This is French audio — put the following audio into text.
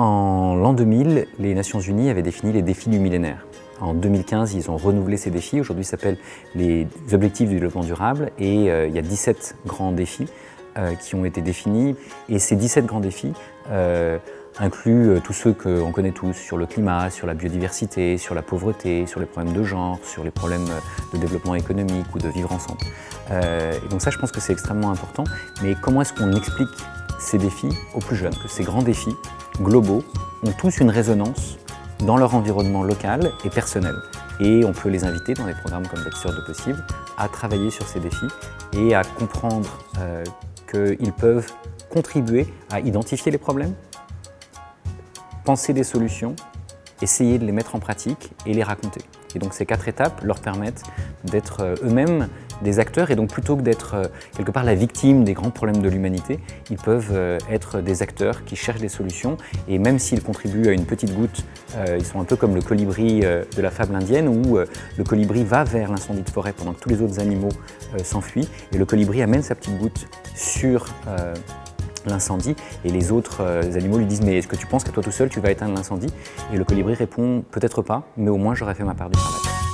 En l'an 2000, les Nations Unies avaient défini les défis du millénaire. En 2015, ils ont renouvelé ces défis. Aujourd'hui, ça s'appelle les Objectifs du développement durable et euh, il y a 17 grands défis euh, qui ont été définis. Et ces 17 grands défis euh, incluent tous ceux qu'on connaît tous, sur le climat, sur la biodiversité, sur la pauvreté, sur les problèmes de genre, sur les problèmes de développement économique ou de vivre ensemble. et donc ça, je pense que c'est extrêmement important. Mais comment est-ce qu'on explique ces défis aux plus jeunes? Que ces grands défis globaux ont tous une résonance dans leur environnement local et personnel. Et on peut les inviter dans des programmes comme D'être sûr de possible à travailler sur ces défis et à comprendre euh, qu'ils peuvent contribuer à identifier les problèmes, penser des solutions, essayer de les mettre en pratique et les raconter. Et donc ces quatre étapes leur permettent d'être euh, eux-mêmes des acteurs et donc plutôt que d'être euh, quelque part la victime des grands problèmes de l'humanité, ils peuvent euh, être des acteurs qui cherchent des solutions et même s'ils contribuent à une petite goutte, ils sont un peu comme le colibri de la fable indienne où le colibri va vers l'incendie de forêt pendant que tous les autres animaux s'enfuient et le colibri amène sa petite goutte sur l'incendie et les autres animaux lui disent mais est-ce que tu penses qu'à toi tout seul tu vas éteindre l'incendie? Et le colibri répond peut-être pas mais au moins j'aurais fait ma part du travail.